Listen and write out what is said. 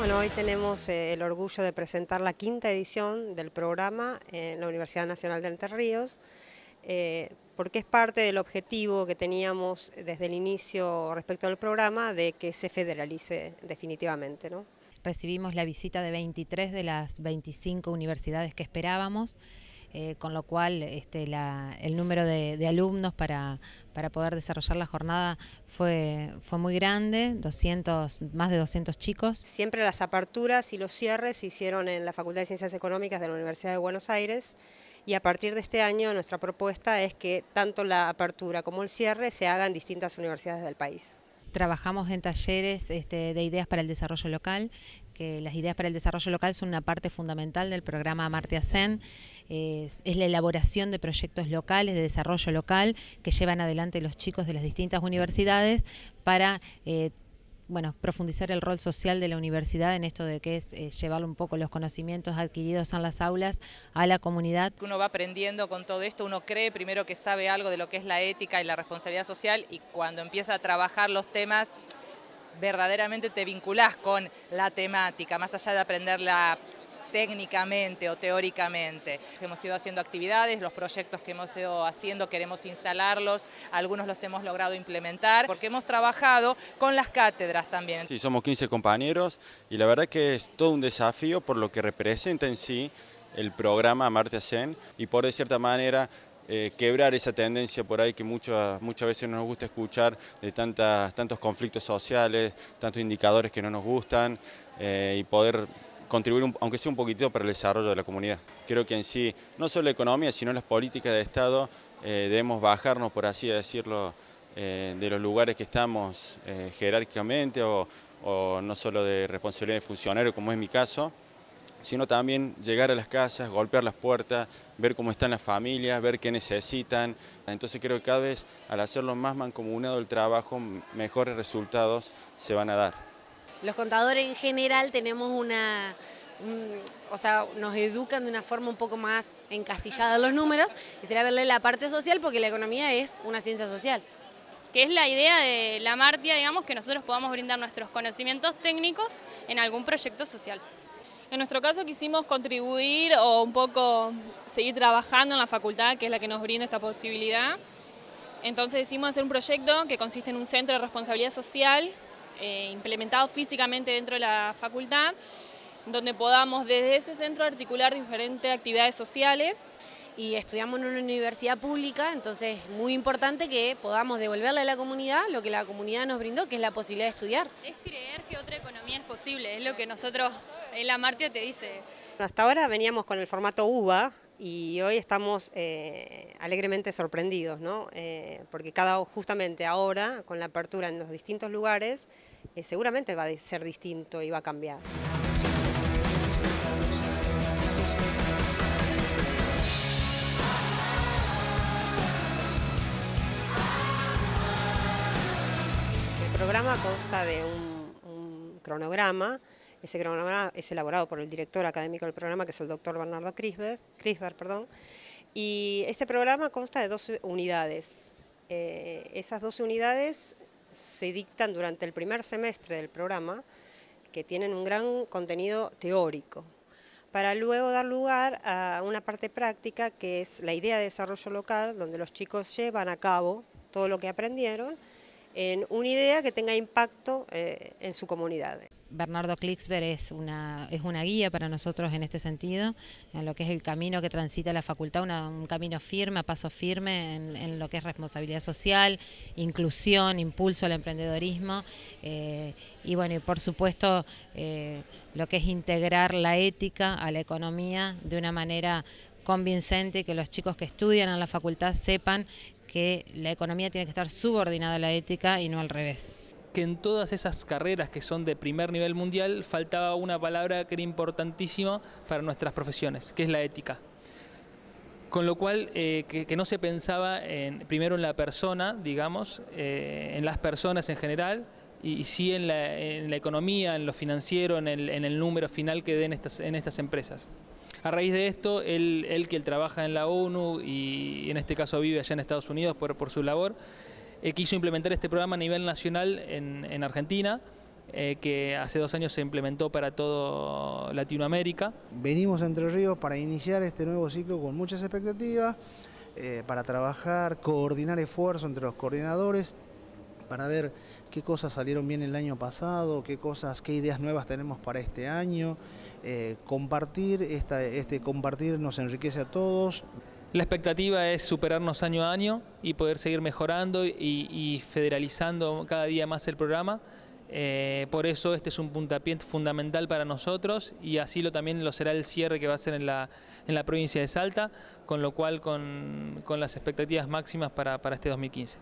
Bueno, hoy tenemos eh, el orgullo de presentar la quinta edición del programa en la Universidad Nacional de Entre Ríos, eh, porque es parte del objetivo que teníamos desde el inicio respecto al programa de que se federalice definitivamente. Recibimos la visita de 23 de las 25 universidades que esperábamos. Eh, con lo cual este, el número de, alumnos para, poder desarrollar la jornada fue, fue muy grande, 200, más de 200 chicos. Siempre las aperturas y los cierres se hicieron en la Facultad de Ciencias Económicas de la Universidad de Buenos Aires y a partir de este año nuestra propuesta es que tanto la apertura como el cierre se hagan en distintas universidades del país. Trabajamos en talleres este, de ideas para el desarrollo local, que las ideas para el desarrollo local son una parte fundamental del programa Amartya Sen. Es, la elaboración de proyectos locales, de desarrollo local, que llevan adelante los chicos de las distintas universidades para eh, bueno, profundizar el rol social de la universidad en esto de que es eh, llevar un poco los conocimientos adquiridos en las aulas a la comunidad. Uno va aprendiendo con todo esto, uno cree primero que sabe algo de lo que es la ética y la responsabilidad social y cuando empieza a trabajar los temas verdaderamente te vinculás con la temática, más allá de aprender la técnicamente o teóricamente. Hemos ido haciendo actividades, los proyectos que hemos ido haciendo queremos instalarlos, algunos los hemos logrado implementar, porque hemos trabajado con las cátedras también. Sí, somos 15 compañeros y la verdad que es todo un desafío por lo que representa en sí el programa Amartya Sen y por de cierta manera eh, quebrar esa tendencia por ahí que muchas, muchas veces no nos gusta escuchar de tantas, tantos conflictos sociales, tantos indicadores que no nos gustan eh, y poder contribuir, aunque sea un poquitito, para el desarrollo de la comunidad. Creo que en sí, no solo la economía, sino las políticas de Estado, eh, debemos bajarnos, por así decirlo, eh, de los lugares que estamos eh, jerárquicamente o, no solo de responsabilidad de funcionario, como es mi caso, sino también llegar a las casas, golpear las puertas, ver cómo están las familias, ver qué necesitan. Entonces creo que cada vez al hacerlo más mancomunado el trabajo, mejores resultados se van a dar. Los contadores en general tenemos una, o sea, nos educan de una forma un poco más encasillada los números, y será verle la parte social porque la economía es una ciencia social. Que es la idea de la Martia, digamos, que nosotros podamos brindar nuestros conocimientos técnicos en algún proyecto social. En nuestro caso quisimos contribuir o un poco seguir trabajando en la facultad, que es la que nos brinda esta posibilidad. Entonces decidimos hacer un proyecto que consiste en un centro de responsabilidad social eh, implementado físicamente dentro de la facultad, donde podamos desde ese centro articular diferentes actividades sociales. Y estudiamos en una universidad pública, entonces es muy importante que podamos devolverle a la comunidad lo que la comunidad nos brindó, que es la posibilidad de estudiar. Es creer que otra economía es posible, es lo que nosotros en la Martia te dice. Hasta ahora veníamos con el formato UBA, y hoy estamos eh, alegremente sorprendidos, ¿no? Eh, porque cada, justamente ahora, con la apertura en los distintos lugares, eh, seguramente va a ser distinto y va a cambiar. El programa consta de un, un cronograma ese cronograma es elaborado por el director académico del programa, que es el doctor Bernardo Crisber, perdón, y este programa consta de 12 unidades. Eh, esas 12 unidades se dictan durante el primer semestre del programa, que tienen un gran contenido teórico, para luego dar lugar a una parte práctica que es la idea de desarrollo local, donde los chicos llevan a cabo todo lo que aprendieron en una idea que tenga impacto eh, en su comunidad. Bernardo Klixberg es una, es una guía para nosotros en este sentido, en lo que es el camino que transita la facultad, un camino firme, a paso firme en, lo que es responsabilidad social, inclusión, impulso al emprendedorismo eh, y bueno, y por supuesto eh, lo que es integrar la ética a la economía de una manera convincente, que los chicos que estudian en la facultad sepan que la economía tiene que estar subordinada a la ética y no al revés que en todas esas carreras que son de primer nivel mundial faltaba una palabra que era importantísima para nuestras profesiones, que es la ética. Con lo cual, eh, que, no se pensaba en, primero en la persona, digamos, eh, en las personas en general, y, sí en la, economía, en lo financiero, en el, número final que den estas, en estas empresas. A raíz de esto, él, que él trabaja en la ONU y en este caso vive allá en Estados Unidos por, por su labor, eh, quiso implementar este programa a nivel nacional en, Argentina, eh, que hace dos años se implementó para toda Latinoamérica. Venimos a Entre Ríos para iniciar este nuevo ciclo con muchas expectativas, eh, para trabajar, coordinar esfuerzos entre los coordinadores, para ver qué cosas salieron bien el año pasado, qué cosas, qué ideas nuevas tenemos para este año. Eh, compartir, este compartir nos enriquece a todos. La expectativa es superarnos año a año y poder seguir mejorando y, federalizando cada día más el programa. Eh, por eso este es un puntapié fundamental para nosotros y así lo también lo será el cierre que va a ser en la, en la provincia de Salta, con lo cual con, con las expectativas máximas para, para este 2015.